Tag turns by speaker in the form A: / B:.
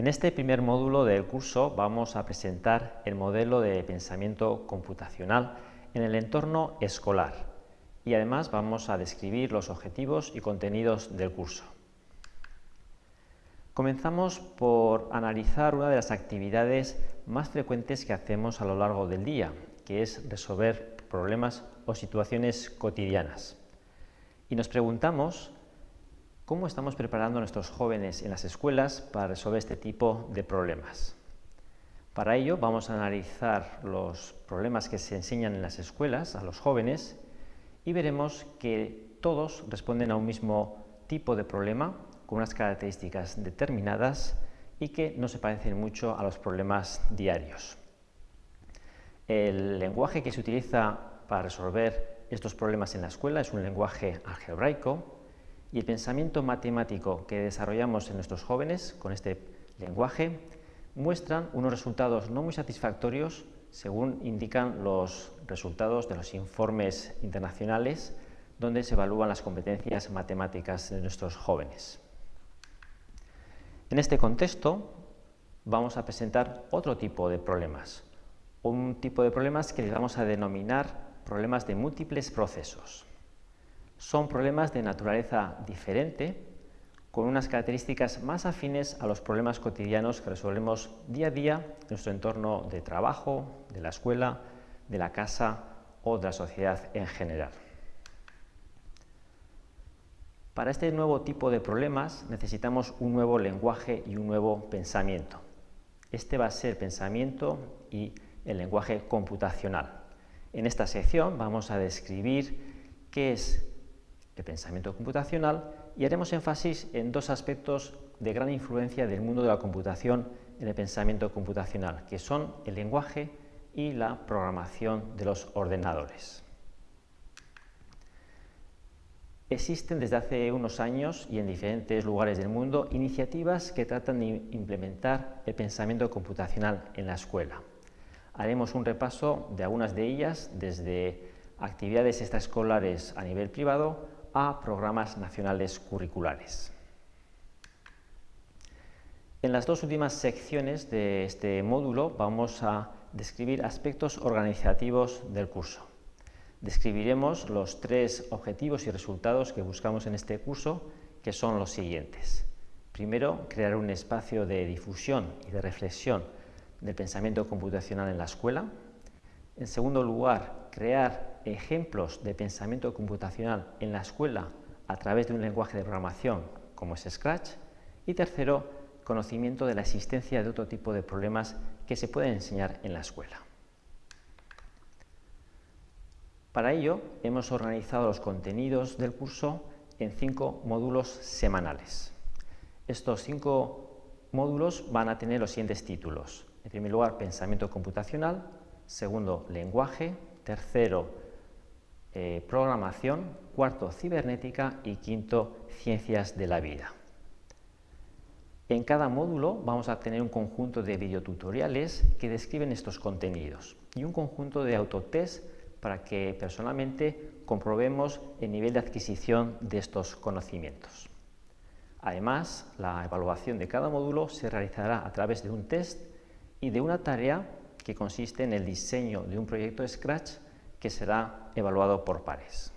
A: En este primer módulo del curso vamos a presentar el modelo de pensamiento computacional en el entorno escolar y además vamos a describir los objetivos y contenidos del curso. Comenzamos por analizar una de las actividades más frecuentes que hacemos a lo largo del día, que es resolver problemas o situaciones cotidianas. Y nos preguntamos cómo estamos preparando a nuestros jóvenes en las escuelas para resolver este tipo de problemas. Para ello vamos a analizar los problemas que se enseñan en las escuelas a los jóvenes y veremos que todos responden a un mismo tipo de problema con unas características determinadas y que no se parecen mucho a los problemas diarios. El lenguaje que se utiliza para resolver estos problemas en la escuela es un lenguaje algebraico y el pensamiento matemático que desarrollamos en nuestros jóvenes con este lenguaje muestran unos resultados no muy satisfactorios según indican los resultados de los informes internacionales donde se evalúan las competencias matemáticas de nuestros jóvenes. En este contexto vamos a presentar otro tipo de problemas, un tipo de problemas que vamos a denominar problemas de múltiples procesos. Son problemas de naturaleza diferente con unas características más afines a los problemas cotidianos que resolvemos día a día en nuestro entorno de trabajo, de la escuela, de la casa o de la sociedad en general. Para este nuevo tipo de problemas necesitamos un nuevo lenguaje y un nuevo pensamiento. Este va a ser pensamiento y el lenguaje computacional. En esta sección vamos a describir qué es el pensamiento computacional y haremos énfasis en dos aspectos de gran influencia del mundo de la computación en el pensamiento computacional, que son el lenguaje y la programación de los ordenadores. Existen desde hace unos años y en diferentes lugares del mundo iniciativas que tratan de implementar el pensamiento computacional en la escuela. Haremos un repaso de algunas de ellas, desde actividades extraescolares a nivel privado a programas nacionales curriculares. En las dos últimas secciones de este módulo vamos a describir aspectos organizativos del curso. Describiremos los tres objetivos y resultados que buscamos en este curso, que son los siguientes. Primero, crear un espacio de difusión y de reflexión del pensamiento computacional en la escuela. En segundo lugar, crear ejemplos de pensamiento computacional en la escuela a través de un lenguaje de programación como es Scratch. Y tercero, conocimiento de la existencia de otro tipo de problemas que se pueden enseñar en la escuela. Para ello, hemos organizado los contenidos del curso en cinco módulos semanales. Estos cinco módulos van a tener los siguientes títulos. En primer lugar, pensamiento computacional. Segundo, lenguaje. Tercero, eh, programación. Cuarto, cibernética. Y quinto, ciencias de la vida. En cada módulo vamos a tener un conjunto de videotutoriales que describen estos contenidos y un conjunto de autotest para que personalmente comprobemos el nivel de adquisición de estos conocimientos. Además, la evaluación de cada módulo se realizará a través de un test y de una tarea que consiste en el diseño de un proyecto Scratch que será evaluado por pares.